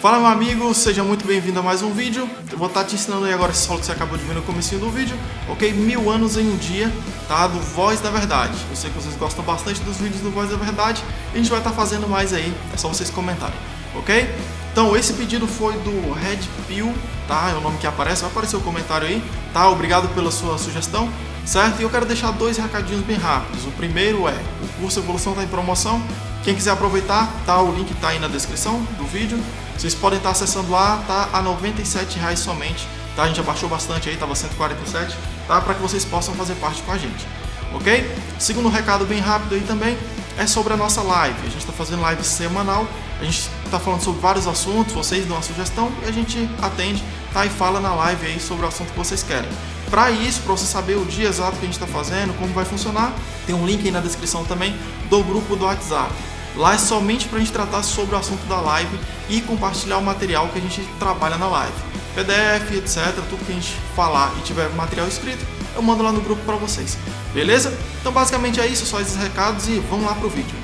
Fala meu amigo, seja muito bem-vindo a mais um vídeo. Eu vou estar te ensinando aí agora esse solo que você acabou de ver no começo do vídeo, ok? Mil anos em um dia, tá? Do Voz da Verdade. Eu sei que vocês gostam bastante dos vídeos do Voz da Verdade e a gente vai estar fazendo mais aí, é só vocês comentarem, ok? Então esse pedido foi do Red Pill, tá? É o nome que aparece, vai aparecer o comentário aí, tá? Obrigado pela sua sugestão, certo? E eu quero deixar dois recadinhos bem rápidos. O primeiro é, o curso Evolução está em promoção, quem quiser aproveitar, tá? O link está aí na descrição do vídeo. Vocês podem estar acessando lá, tá? A R$ reais somente, tá? A gente abaixou bastante aí, tava 147, tá? Para que vocês possam fazer parte com a gente, ok? Segundo recado bem rápido aí também é sobre a nossa live. A gente está fazendo live semanal, a gente está falando sobre vários assuntos, vocês dão a sugestão e a gente atende, tá? E fala na live aí sobre o assunto que vocês querem. Para isso, para você saber o dia exato que a gente está fazendo, como vai funcionar, tem um link aí na descrição também do grupo do WhatsApp. Lá é somente para a gente tratar sobre o assunto da live e compartilhar o material que a gente trabalha na live. PDF, etc, tudo que a gente falar e tiver material escrito, eu mando lá no grupo para vocês. Beleza? Então basicamente é isso, só esses recados e vamos lá pro vídeo.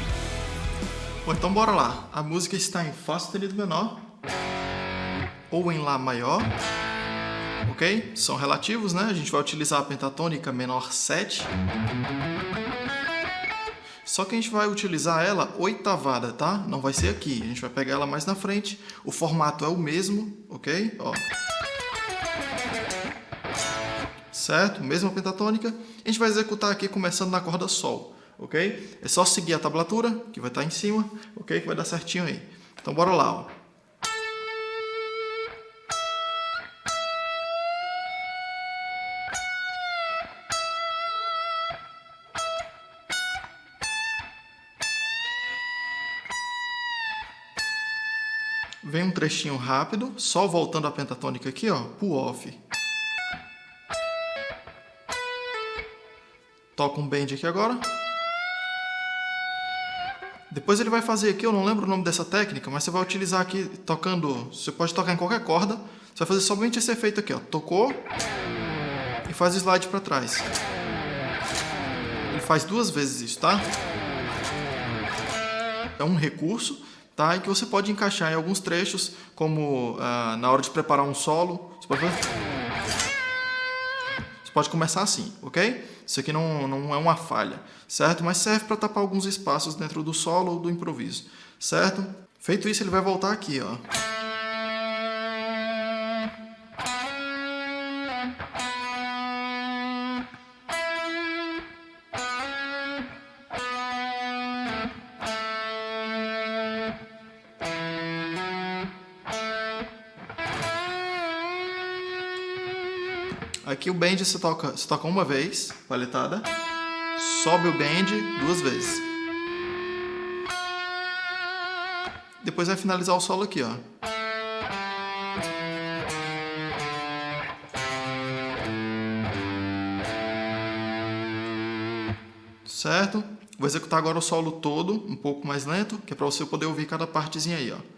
Bom, então bora lá. A música está em Fá sustenido menor ou em Lá maior, ok? São relativos, né? A gente vai utilizar a pentatônica menor 7 só que a gente vai utilizar ela oitavada, tá? Não vai ser aqui, a gente vai pegar ela mais na frente. O formato é o mesmo, ok? Ó. Certo? Mesma pentatônica. A gente vai executar aqui começando na corda Sol, ok? É só seguir a tablatura, que vai estar em cima, ok? Que vai dar certinho aí. Então bora lá, ó. Vem um trechinho rápido, só voltando a pentatônica aqui, ó, pull off. Toca um bend aqui agora. Depois ele vai fazer aqui, eu não lembro o nome dessa técnica, mas você vai utilizar aqui tocando, você pode tocar em qualquer corda, você vai fazer somente esse efeito aqui, ó, tocou e faz o slide para trás. Ele faz duas vezes isso, tá? É um recurso tá? E que você pode encaixar em alguns trechos, como ah, na hora de preparar um solo. Você pode, você pode começar assim, ok? Isso aqui não, não é uma falha, certo? Mas serve para tapar alguns espaços dentro do solo ou do improviso, certo? Feito isso, ele vai voltar aqui, ó. Aqui o bend você toca, você toca uma vez, paletada, sobe o bend duas vezes. Depois vai finalizar o solo aqui, ó. Certo? Vou executar agora o solo todo, um pouco mais lento, que é para você poder ouvir cada partezinha aí, ó.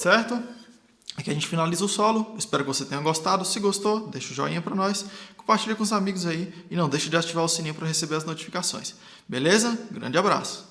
Certo? Aqui a gente finaliza o solo, espero que você tenha gostado, se gostou, deixa o joinha para nós, compartilha com os amigos aí e não deixe de ativar o sininho para receber as notificações. Beleza? Grande abraço!